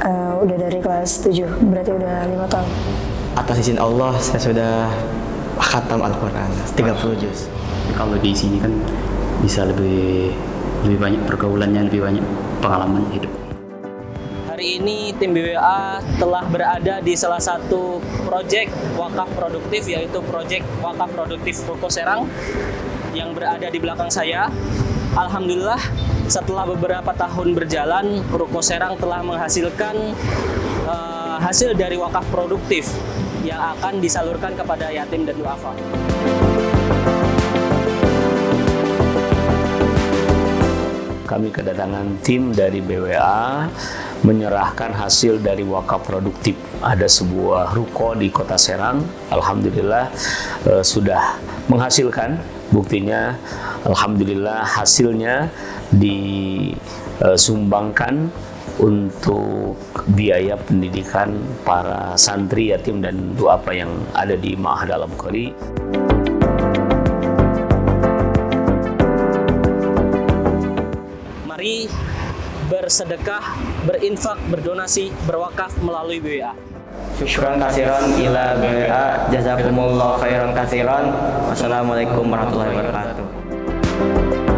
Uh, udah dari kelas 7, berarti udah lima tahun. Atas izin Allah, saya sudah khatam Al-Quran, 30 juz. Kalau di sini kan bisa lebih lebih banyak pergaulannya, lebih banyak pengalaman hidup. Hari ini tim BWA telah berada di salah satu proyek wakaf produktif yaitu proyek wakaf produktif Ruko Serang yang berada di belakang saya. Alhamdulillah setelah beberapa tahun berjalan Ruko Serang telah menghasilkan uh, hasil dari wakaf produktif yang akan disalurkan kepada yatim dan duafa. kami kedatangan tim dari BWA menyerahkan hasil dari wakaf produktif. Ada sebuah ruko di kota Serang, Alhamdulillah eh, sudah menghasilkan. Buktinya, Alhamdulillah hasilnya disumbangkan untuk biaya pendidikan para santri, yatim, dan duafa yang ada di Ma'had Alam Kori. Mari bersedekah, berinfak, berdonasi, berwakaf melalui BWA. Syukran kasiran ila BWA. Jazakumullah khairan kasiran. Wassalamualaikum warahmatullahi wabarakatuh.